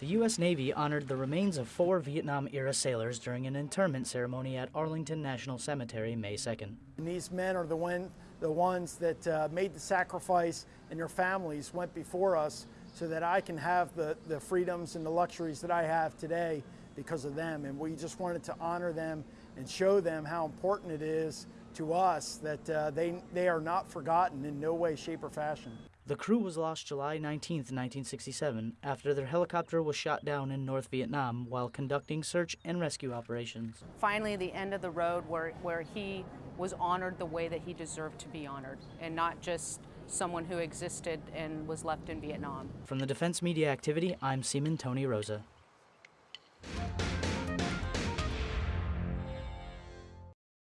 The U.S. Navy honored the remains of four Vietnam era sailors during an interment ceremony at Arlington National Cemetery May 2nd. And these men are the, one, the ones that uh, made the sacrifice and their families went before us so that I can have the, the freedoms and the luxuries that I have today because of them. And we just wanted to honor them and show them how important it is to us that uh, they, they are not forgotten in no way, shape, or fashion. The crew was lost July 19, 1967, after their helicopter was shot down in North Vietnam while conducting search and rescue operations. Finally, the end of the road where, where he was honored the way that he deserved to be honored, and not just someone who existed and was left in Vietnam. From the Defense Media Activity, I'm Seaman Tony Rosa.